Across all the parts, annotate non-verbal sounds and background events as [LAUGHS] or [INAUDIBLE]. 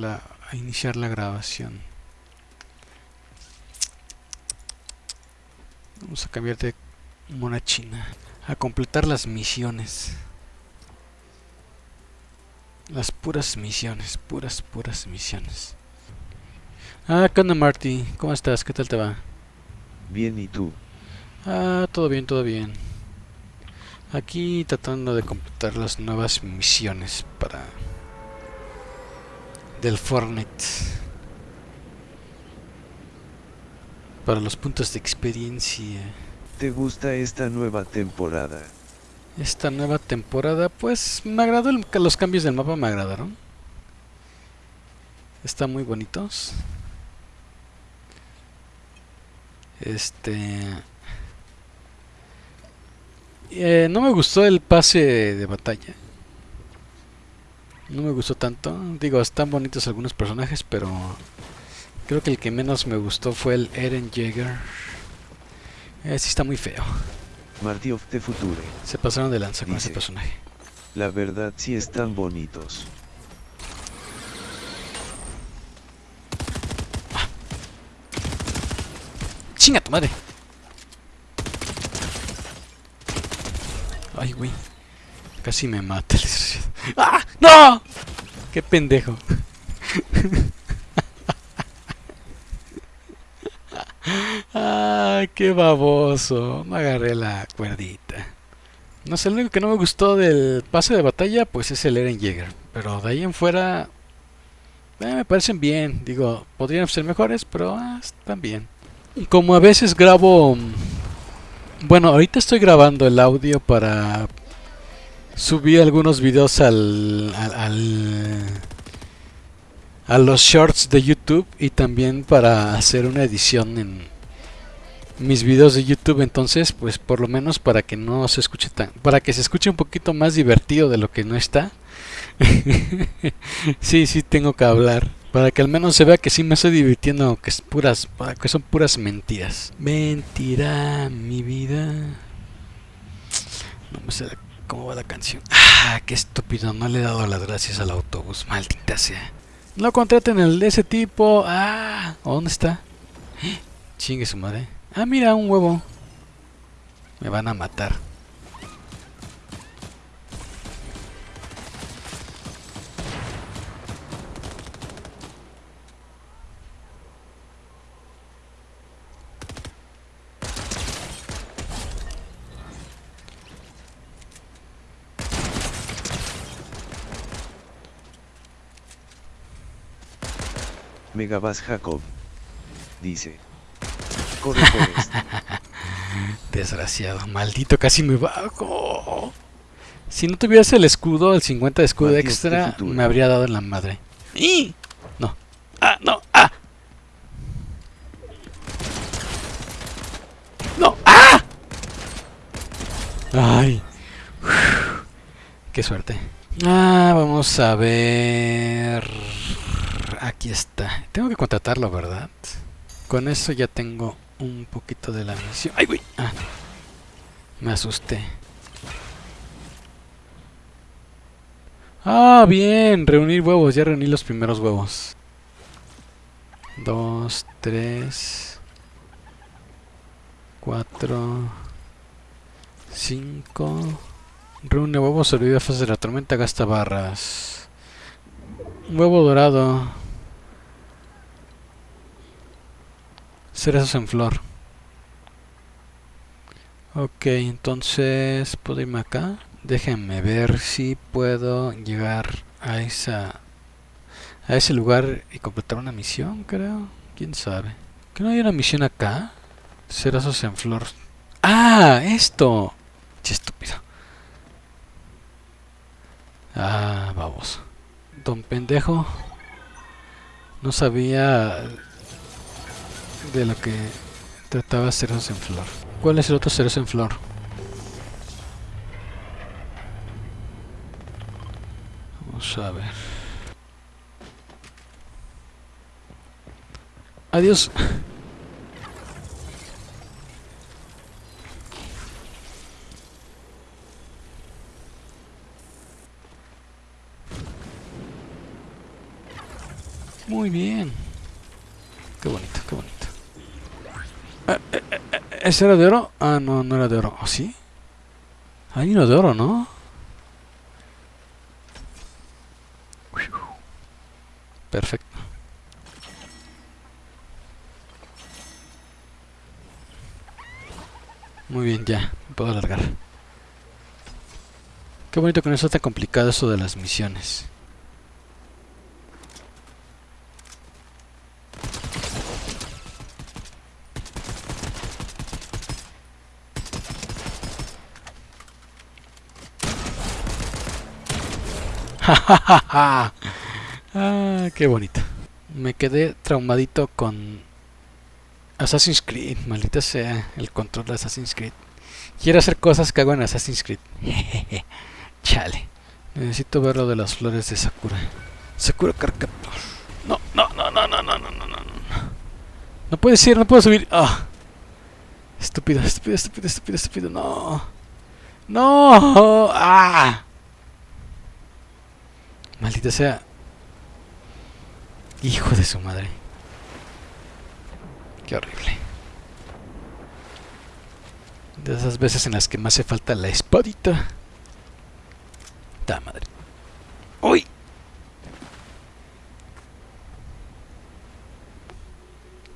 la, a iniciar la grabación. Vamos a cambiar de mona china. A completar las misiones. Las puras misiones, puras, puras misiones. Ah, ¿qué onda Marty? ¿Cómo estás? ¿Qué tal te va? Bien, ¿y tú? Ah, todo bien, todo bien. Aquí tratando de completar las nuevas misiones para... Del Fortnite. Para los puntos de experiencia. ¿Te gusta esta nueva temporada? Esta nueva temporada, pues me agradó, el- los cambios del mapa me agradaron. Están muy bonitos. Este... eh, no me gustó el pase de batalla. No me gustó tanto. Digo, están bonitos algunos personajes, pero... Creo que el que menos me gustó fue el Eren Jaeger. Eh, sí está muy feo. Marty of the Future. Se pasaron de lanza con ese personaje. La verdad sí están bonitos. ¡Chinga tu madre! Ay, güey. Casi me mata el. ¡Ah! ¡No! ¡Qué pendejo! ¡Ah! ¡Qué baboso! Me agarré la cuerdita. No sé, lo único que no me gustó del pase de batalla, pues es el Eren Jaeger. Pero de ahí en fuera, eh, me parecen bien. Digo, podrían ser mejores, pero ah, están bien. Como a veces grabo... mm, Bueno, ahorita estoy grabando el audio para subir algunos videos al, al, a los shorts de YouTube y también para hacer una edición en mis videos de YouTube. Entonces, pues por lo menos para que no se escuche tan, para que se escuche un poquito más divertido de lo que no está. [LAUGHS] sí, sí tengo que hablar. Para que al menos se vea que sí me estoy divirtiendo, aunque es puras, que son puras mentiras. Mentira, mi vida. No me sé cómo va la canción. Ah, qué estúpido, no le he dado las gracias al autobús, maldita sea. No contraten el de ese tipo. Ah, ¿dónde está? Chingue su madre. Ah, mira, un huevo. Me van a matar. Megabas Jacob. Dice. Corre por esto. [LAUGHS] Desgraciado, maldito, casi me bajo. Si no tuviese el escudo, el 50 de escudo extra, me habría dado en la madre. ¡Y! No. ¡Ah, no! ¡Ah! ¡No! ¡Ah! ¡Ay! Uf, ¡Qué suerte! Ah, vamos a ver... Aquí está. Tengo que contratarlo, ¿verdad? Con eso ya tengo un poquito de la misión. ¡Ay, güey! Ah, me asusté. Ah, bien. Reunir huevos. Ya reuní los primeros huevos. Dos, tres, cuatro, cinco. Reúne huevos, sobrevive a fase de la tormenta, gasta barras. Huevo dorado. Cerezos en flor. Ok, entonces puedo irme acá. Déjenme ver si puedo llegar a esa a ese lugar y completar una misión, creo. ¿Quién sabe? ¿Que no hay una misión acá? Cerezos en flor. ¡Ah! ¡Esto! Che estúpido. Ah, vamos. Don pendejo. No sabía de lo que trataba cerezos en flor. ¿Cuál es el otro cerezo en flor? Vamos a ver. Adiós. Muy bien. Qué bonito. ¿Ese era de oro? Ah, no, no era de oro. ¿O sí? Hay uno de oro, ¿no? Perfecto. Muy bien, ya. Me puedo alargar. Qué bonito que no sea tan complicado eso de las misiones. Ah, qué bonito. Me quedé traumadito con Assassin's Creed, maldita sea el control de Assassin's Creed. Quiero hacer cosas que hago en Assassin's Creed. [LAUGHS] Chale. Necesito ver lo de las flores de Sakura. Sakura Carcaptor. No, no, no, no, no, no, no, no, no. No puede ser, no puedo subir. Ah. Estúpido, estúpido, estúpido, estúpido, estúpido. No. No. Ah. Maldita sea. Hijo de su madre. Qué horrible. De esas veces en las que me hace falta la espadita. Ta madre. ¡Uy!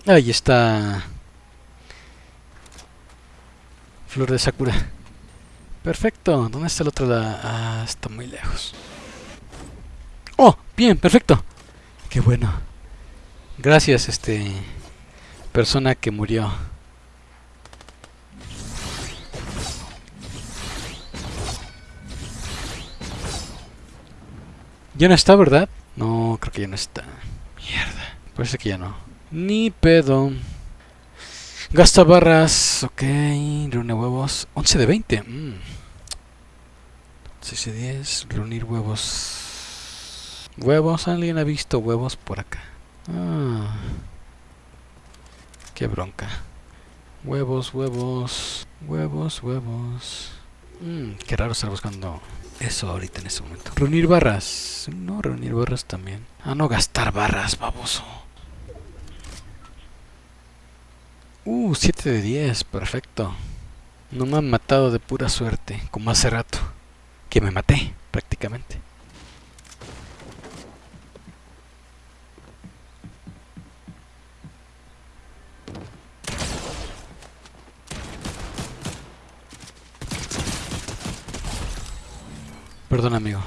Ahí está. Flor de Sakura. Perfecto. ¿Dónde está el otro? Ah, está muy lejos. Bien, perfecto. Qué bueno. Gracias, este... Persona que murió. Ya no está, ¿verdad? No, creo que ya no está. Mierda. Parece que ya no. Ni pedo. Gasta barras. Ok. Reúne huevos. 11 de 20. Mm. 6 de 10. Reunir huevos. Huevos. ¿Alguien ha visto huevos por acá? Ah. Qué bronca. Huevos, huevos. Huevos, huevos. Mmm, qué raro estar buscando eso ahorita en ese momento. Reunir barras. No, reunir barras también. Ah, no, gastar barras, baboso. Uh, 7 de 10, perfecto. No me han matado de pura suerte, como hace rato. Que me maté, prácticamente. Perdón, amigo.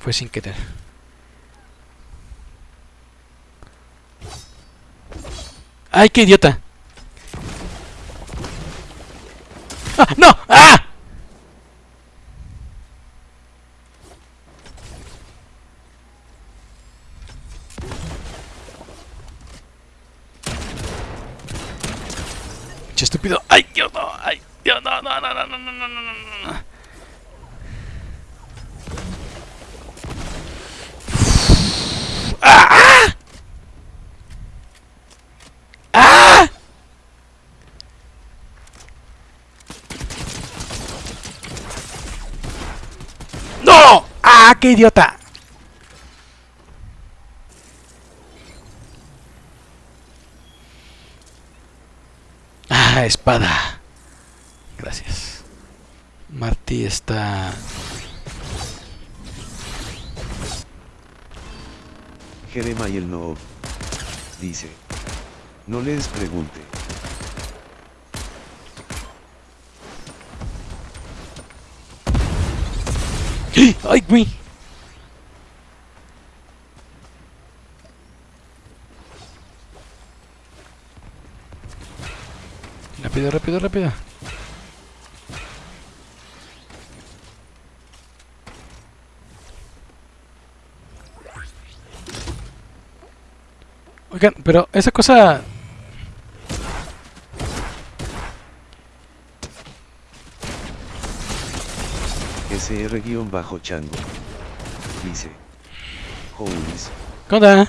Fue sin querer. ¡Ay, qué idiota! ¡Ah! ¡No! ¡Ah! Estúpido! ¡Ay, Dios no! ¡Ay, Dios no, no, no, no, no, no, no! no. ¡Ah, qué idiota! Ah, espada. Gracias. Martí está... Jeremiah no dice. No les pregunte. ¡Ay, güey! Rápido, rápido, rápido. Oigan, pero esa cosa SR-Chango. Dice. Houlis. ¿Qué onda?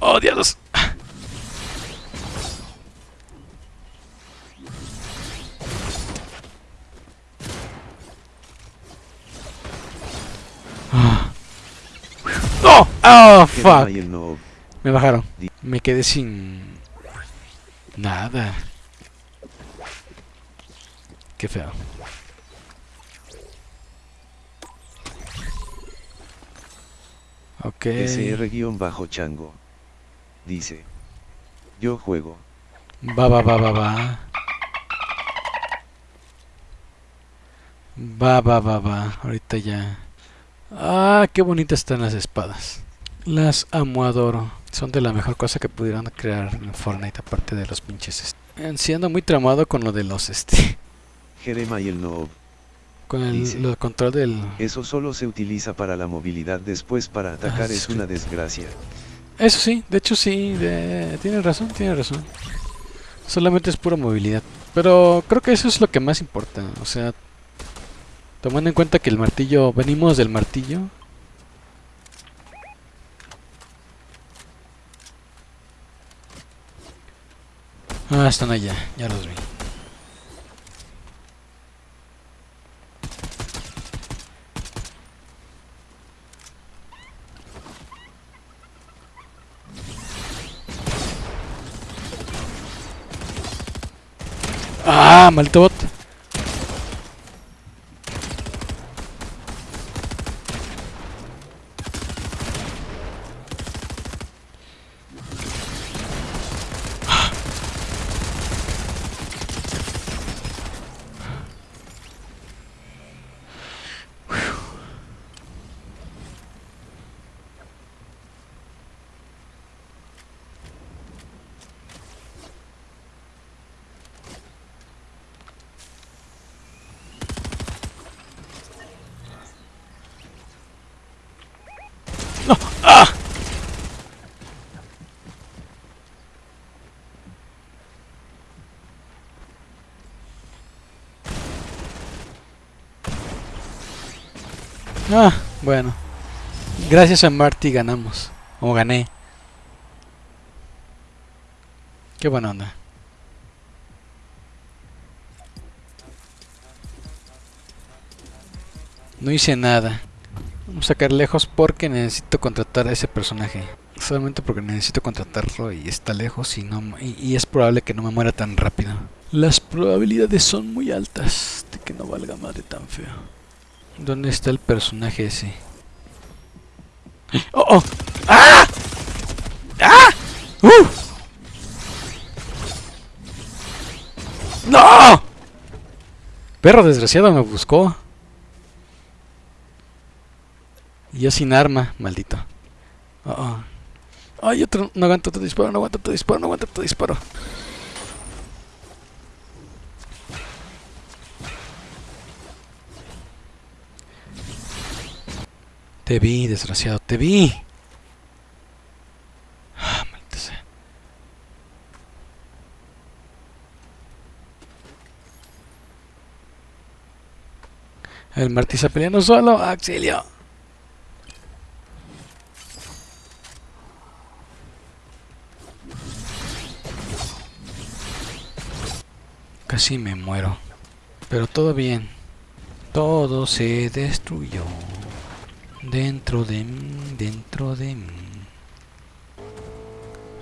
¡Oh, diablos! ¡No! ¡Oh, fuck! Me bajaron. Me quedé sin... Nada. Qué feo. Ok. SR-Chango. Dice. Yo juego. Va, va, va, va, va. Va, va, va, va. Ahorita ya. Ah, qué bonitas están las espadas. Las amo, adoro. Son de la mejor cosa que pudieron crear en Fortnite, aparte de los pinches. Siendo muy tramado con lo de los este. [LAUGHS] Jerema y el Noob. Con el, Dice. control del. Eso solo se utiliza para la movilidad después para atacar Ah, es una desgracia. Eso sí, de hecho sí. De... Tiene razón, tiene razón. Solamente es pura movilidad. Pero creo que eso es lo que más importa. O sea, tomando en cuenta que el martillo. Venimos del martillo. Ah, están allá, ya los vi. Ah, maldito bot. No, ah. Ah, bueno. Gracias a Marty ganamos. O gané. Qué buena onda. No hice nada. Vamos a sacar lejos porque necesito contratar a ese personaje. Solamente porque necesito contratarlo y está lejos y, no, y, y es probable que no me muera tan rápido. Las probabilidades son muy altas de que no valga madre tan feo. ¿Dónde está el personaje ese? ¡Oh, oh! ¡Ah! ¡Ah! ¡Uh! ¡No! Perro desgraciado me buscó. Y yo sin arma, maldito. Oh, oh. Ay, otro, no aguanto tu disparo, no aguanto tu disparo, no aguanto tu disparo. Te vi, desgraciado, te vi. Ah, maldita sea. El está peleando solo, auxilio. Casi me muero. Pero todo bien. Todo se destruyó. Dentro de mí, dentro de mí.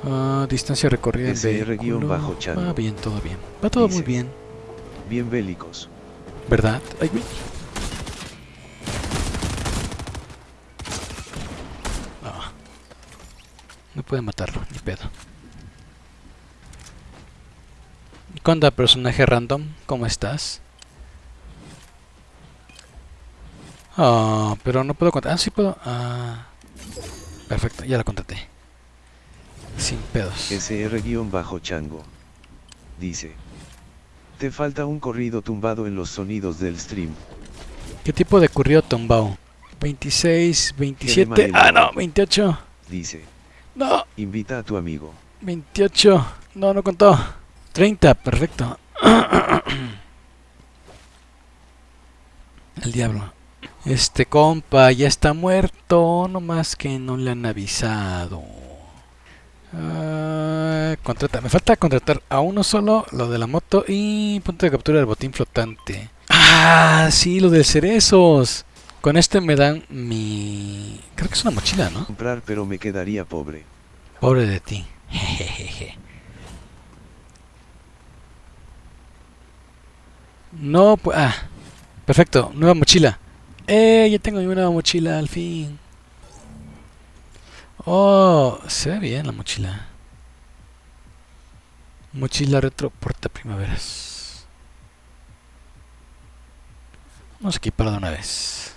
Ah, distancia recorrida en vehículo. SR-Chango. Va bien, todo bien. Va todo muy bien. Bien bélicos. ¿Verdad? Ay, güey. No. Puede matarlo, ni pedo. ¿Qué onda, personaje random? ¿Cómo estás? Ah, pero no puedo contratar. Ah, sí puedo. Ah, perfecto, ya la contraté. Sin pedos. SR-Chango. Dice. Te falta un corrido tumbado en los sonidos del stream. ¿Qué tipo de currío tumbao? 26, 27. Ah, no, 28. Dice. No, Invita a tu amigo. 28. No, no contó. 30, perfecto. [CLEARS THROAT] El diablo. Este compa ya está muerto, no más que no le han avisado. Ah, contrata. Me falta contratar a uno solo, lo de la moto y punto de captura del botín flotante. Ah, sí, lo de cerezos. Con este me dan mi... Creo que es una mochila, ¿no? Comprar pero me quedaría pobre. Pobre de ti. Jejeje. [LAUGHS] No, pues... Ah, perfecto. Nueva mochila. ¡Eh! Ya tengo nueva mochila al fin. Oh, se ve bien la mochila. Mochila retro porta primaveras. Vamos a equiparla de una vez.